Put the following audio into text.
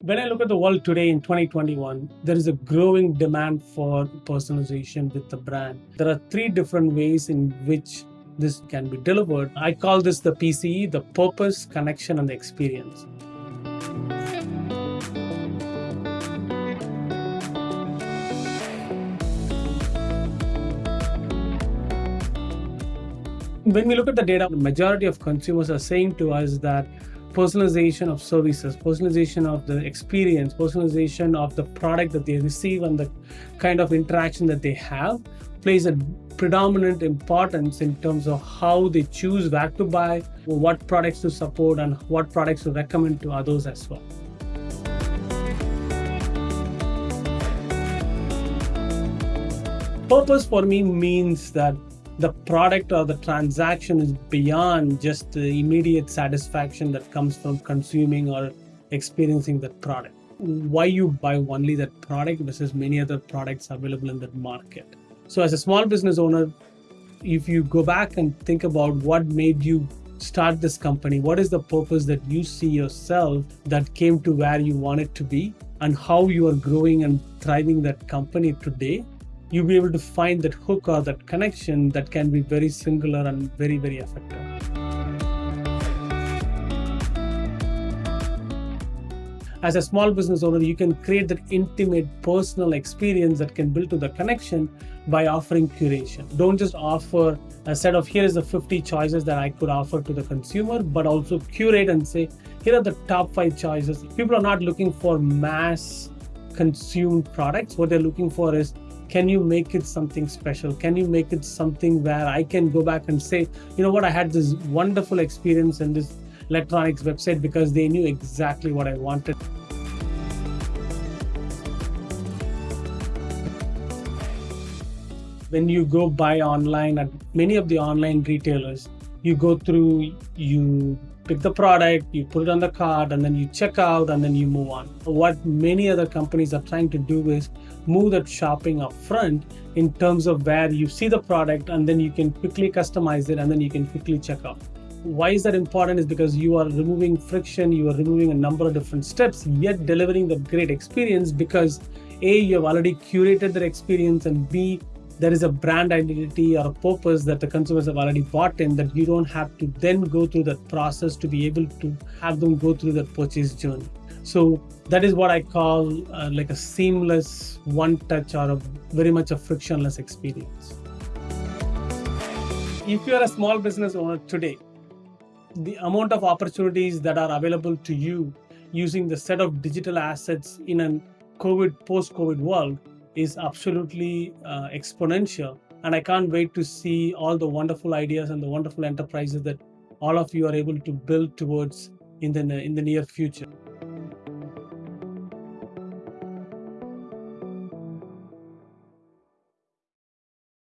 When I look at the world today in 2021, there is a growing demand for personalization with the brand. There are three different ways in which this can be delivered. I call this the PCE, the purpose, connection, and the experience. When we look at the data, the majority of consumers are saying to us that personalization of services, personalization of the experience, personalization of the product that they receive and the kind of interaction that they have plays a predominant importance in terms of how they choose where to buy, what products to support, and what products to recommend to others as well. Purpose for me means that the product or the transaction is beyond just the immediate satisfaction that comes from consuming or experiencing that product. Why you buy only that product versus many other products available in that market. So as a small business owner, if you go back and think about what made you start this company, what is the purpose that you see yourself that came to where you want it to be and how you are growing and thriving that company today, you'll be able to find that hook or that connection that can be very singular and very, very effective. As a small business owner, you can create that intimate personal experience that can build to the connection by offering curation. Don't just offer a set of here is the 50 choices that I could offer to the consumer, but also curate and say, here are the top five choices. People are not looking for mass consumed products. What they're looking for is can you make it something special? Can you make it something where i can go back and say you know what? I had this wonderful experience in this electronics website because they knew exactly what i wanted. When you go buy online at many of the online retailers you go through you pick the product, you put it on the cart, and then you check out, and then you move on. What many other companies are trying to do is move that shopping up front in terms of where you see the product, and then you can quickly customize it, and then you can quickly check out. Why is that important? Is because you are removing friction, you are removing a number of different steps, yet delivering the great experience because A, you have already curated that experience, and B, there is a brand identity or a purpose that the consumers have already bought in that you don't have to then go through that process to be able to have them go through that purchase journey. So that is what I call uh, like a seamless one touch or a very much a frictionless experience. If you are a small business owner today, the amount of opportunities that are available to you using the set of digital assets in a COVID, post-COVID world is absolutely uh, exponential. And I can't wait to see all the wonderful ideas and the wonderful enterprises that all of you are able to build towards in the, in the near future.